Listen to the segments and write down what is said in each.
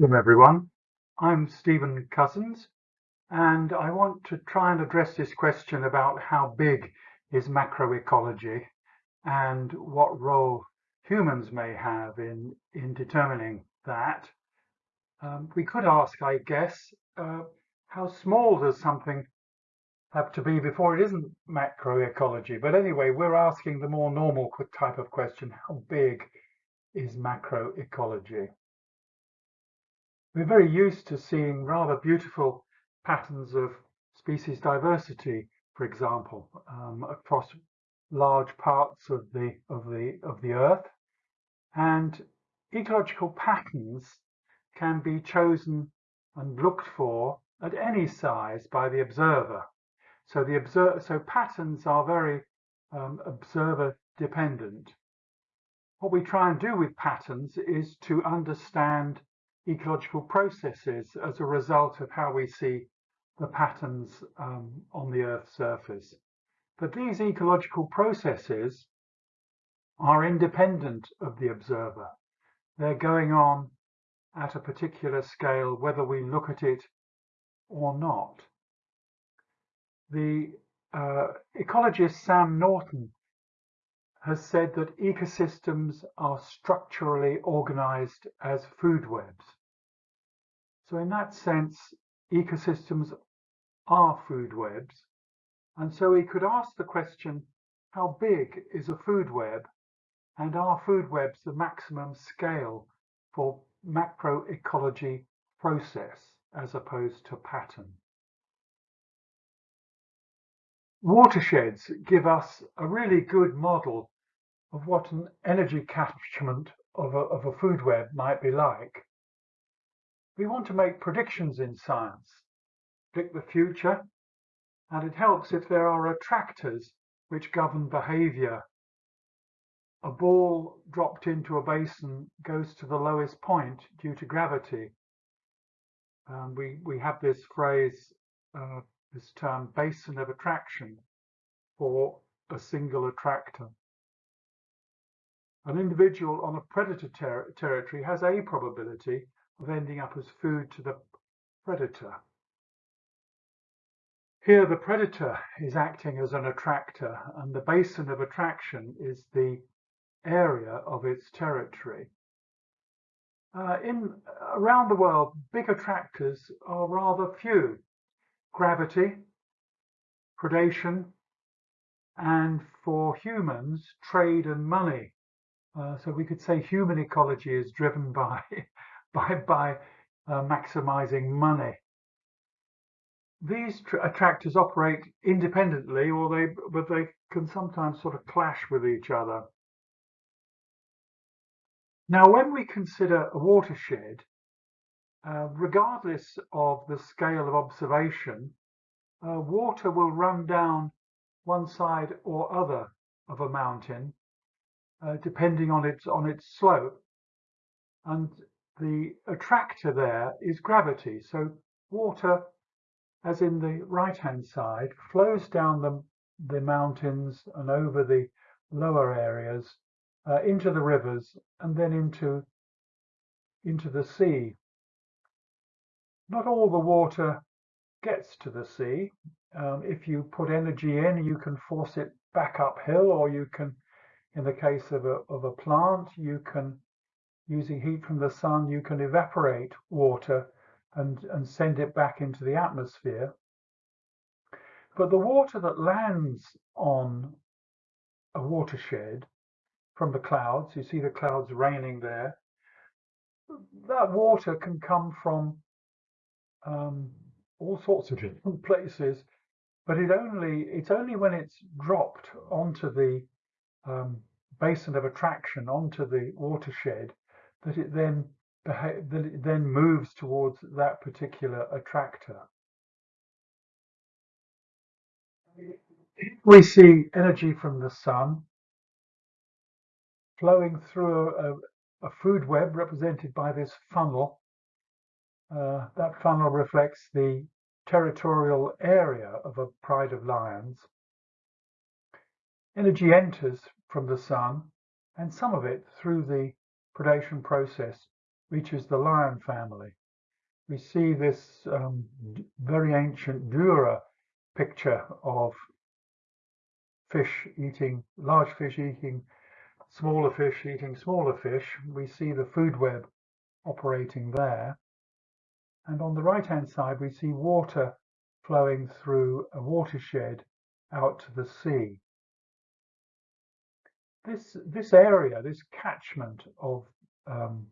Hello everyone, I'm Stephen Cousins and I want to try and address this question about how big is macroecology and what role humans may have in, in determining that. Um, we could ask, I guess, uh, how small does something have to be before it isn't macroecology? But anyway, we're asking the more normal type of question, how big is macroecology? We're very used to seeing rather beautiful patterns of species diversity, for example, um, across large parts of the of the of the earth. And ecological patterns can be chosen and looked for at any size by the observer. So the observer so patterns are very um, observer dependent. What we try and do with patterns is to understand ecological processes as a result of how we see the patterns um, on the Earth's surface. But these ecological processes are independent of the observer. They're going on at a particular scale, whether we look at it or not. The uh, ecologist Sam Norton has said that ecosystems are structurally organized as food webs. So in that sense, ecosystems are food webs. And so we could ask the question, how big is a food web? And are food webs the maximum scale for macroecology process as opposed to pattern? Watersheds give us a really good model of what an energy catchment of a, of a food web might be like. We want to make predictions in science, predict the future, and it helps if there are attractors which govern behavior. A ball dropped into a basin goes to the lowest point due to gravity. Um, we, we have this phrase, uh, this term basin of attraction for a single attractor. An individual on a predator ter territory has a probability of ending up as food to the predator. Here the predator is acting as an attractor and the basin of attraction is the area of its territory. Uh, in Around the world, big attractors are rather few. Gravity, predation, and for humans, trade and money. Uh, so we could say human ecology is driven by by, by uh, maximizing money. These attractors operate independently or they, but they can sometimes sort of clash with each other. Now, when we consider a watershed, uh, regardless of the scale of observation, uh, water will run down one side or other of a mountain, uh, depending on its on its slope. And the attractor there is gravity. So water, as in the right-hand side, flows down the, the mountains and over the lower areas uh, into the rivers and then into, into the sea. Not all the water gets to the sea. Um, if you put energy in, you can force it back uphill, or you can, in the case of a, of a plant, you can using heat from the sun, you can evaporate water and, and send it back into the atmosphere. But the water that lands on a watershed from the clouds, you see the clouds raining there, that water can come from um, all sorts of different places, but it only it's only when it's dropped onto the um, basin of attraction, onto the watershed, that it then that it then moves towards that particular attractor. We see energy from the sun flowing through a, a food web represented by this funnel. Uh, that funnel reflects the territorial area of a pride of lions. Energy enters from the sun and some of it through the predation process reaches the lion family. We see this um, very ancient Dura picture of fish eating, large fish eating smaller fish eating smaller fish. We see the food web operating there. And on the right hand side, we see water flowing through a watershed out to the sea. This, this area, this catchment of um,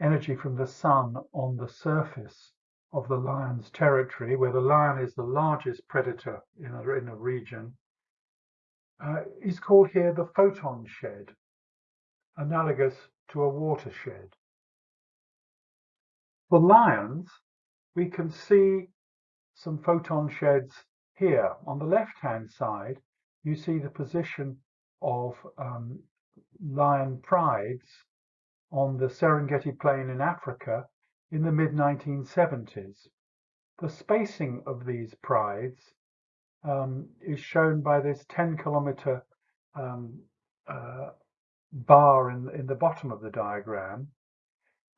energy from the sun on the surface of the lion's territory, where the lion is the largest predator in a, in a region, uh, is called here the photon shed, analogous to a watershed. For lions, we can see some photon sheds here. On the left-hand side, you see the position of um, lion prides on the Serengeti Plain in Africa in the mid-1970s. The spacing of these prides um, is shown by this 10 kilometer um, uh, bar in, in the bottom of the diagram.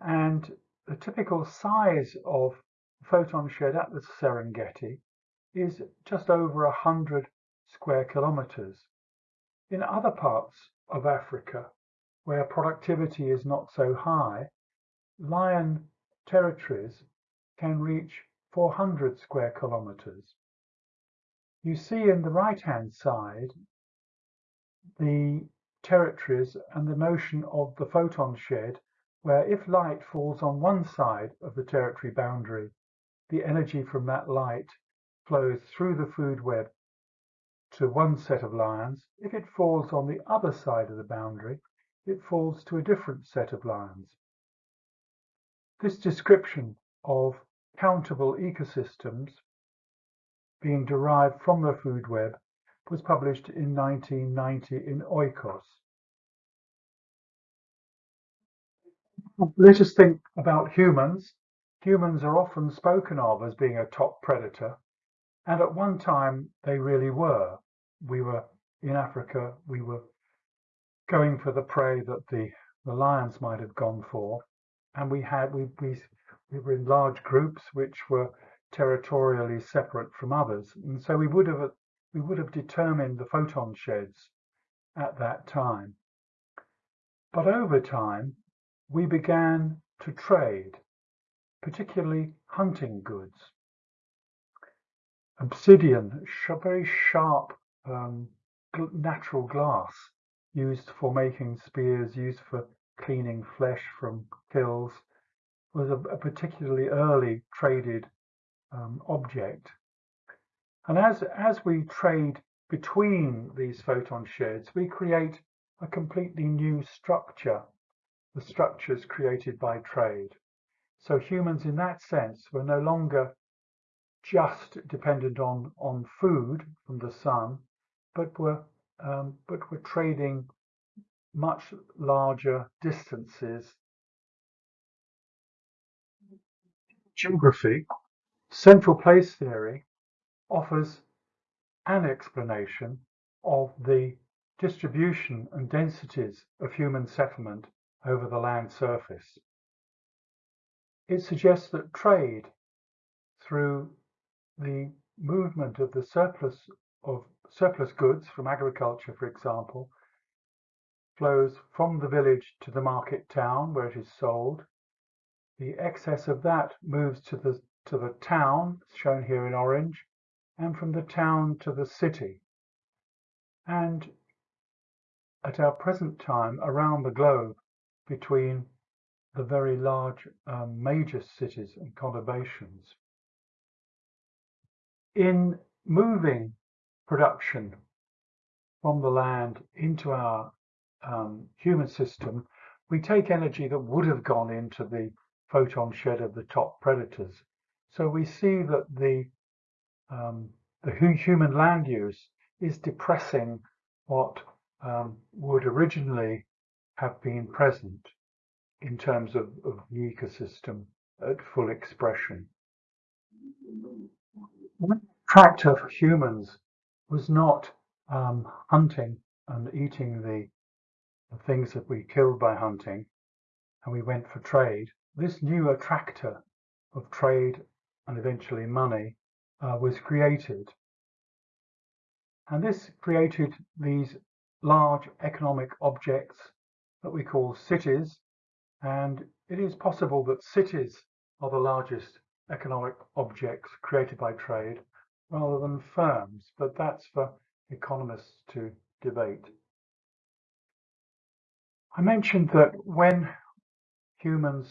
And the typical size of photon shed at the Serengeti is just over 100 square kilometers. In other parts of Africa, where productivity is not so high, lion territories can reach 400 square kilometers. You see in the right-hand side the territories and the notion of the photon shed, where if light falls on one side of the territory boundary, the energy from that light flows through the food web to one set of lions. If it falls on the other side of the boundary, it falls to a different set of lions. This description of countable ecosystems being derived from the food web was published in 1990 in Oikos. Let us think about humans. Humans are often spoken of as being a top predator, and at one time they really were. We were in Africa, we were going for the prey that the, the lions might have gone for, and we had we, we we were in large groups which were territorially separate from others, and so we would have we would have determined the photon sheds at that time. But over time, we began to trade, particularly hunting goods. Obsidian, very sharp um, natural glass used for making spears, used for cleaning flesh from kills, was a, a particularly early traded um, object. And as, as we trade between these photon sheds, we create a completely new structure, the structures created by trade. So humans in that sense were no longer just dependent on, on food from the sun, but were, um, but were trading much larger distances. Geography, central place theory offers an explanation of the distribution and densities of human settlement over the land surface. It suggests that trade through the movement of the surplus of surplus goods from agriculture, for example, flows from the village to the market town where it is sold. The excess of that moves to the to the town, shown here in orange, and from the town to the city. And at our present time, around the globe, between the very large um, major cities and conurbations. In moving production from the land into our um, human system, we take energy that would have gone into the photon shed of the top predators. So we see that the um, the human land use is depressing what um, would originally have been present in terms of, of the ecosystem at full expression. One attractor for humans was not um, hunting and eating the, the things that we killed by hunting, and we went for trade. this new attractor of trade and eventually money uh, was created. And this created these large economic objects that we call cities. And it is possible that cities are the largest economic objects created by trade rather than firms, but that's for economists to debate. I mentioned that when humans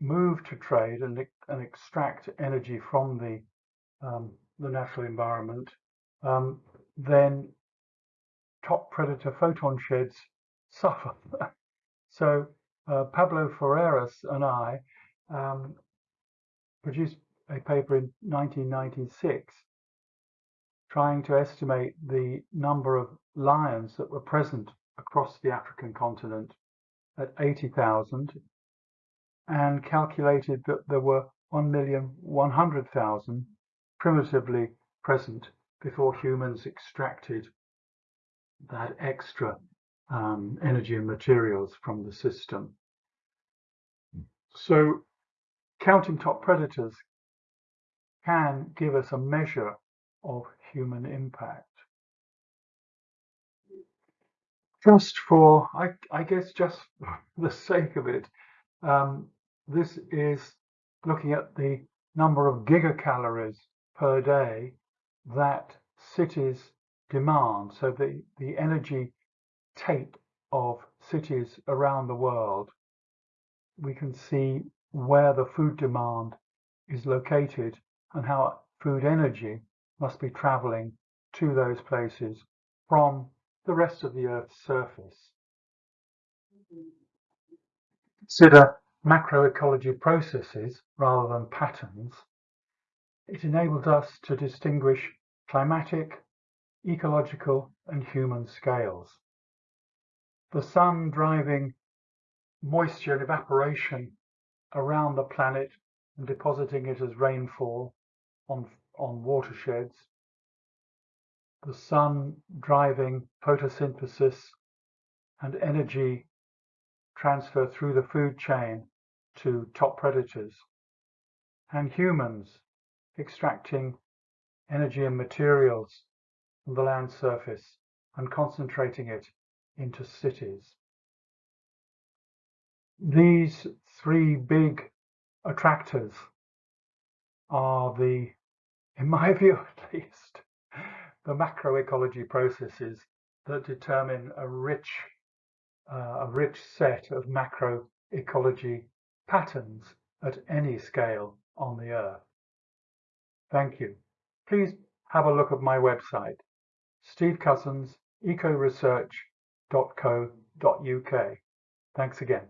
move to trade and, and extract energy from the, um, the natural environment, um, then top predator photon sheds suffer. so uh, Pablo Ferreras and I um, produced a paper in 1996 trying to estimate the number of lions that were present across the African continent at 80,000 and calculated that there were 1,100,000 primitively present before humans extracted that extra um, energy and materials from the system. So counting top predators can give us a measure of human impact. Just for, I, I guess, just the sake of it, um, this is looking at the number of gigacalories per day that cities demand. So the, the energy take of cities around the world, we can see where the food demand is located and how food energy must be traveling to those places from the rest of the Earth's surface. Consider macroecology processes rather than patterns. It enables us to distinguish climatic, ecological and human scales. The sun driving moisture and evaporation around the planet and depositing it as rainfall on, on watersheds. The sun driving photosynthesis and energy transfer through the food chain to top predators. And humans extracting energy and materials from the land surface and concentrating it into cities. These three big attractors are the, in my view at least, the macroecology processes that determine a rich, uh, a rich set of macroecology patterns at any scale on the Earth. Thank you. Please have a look at my website, stevecousins.ecoresearch.co.uk. Thanks again.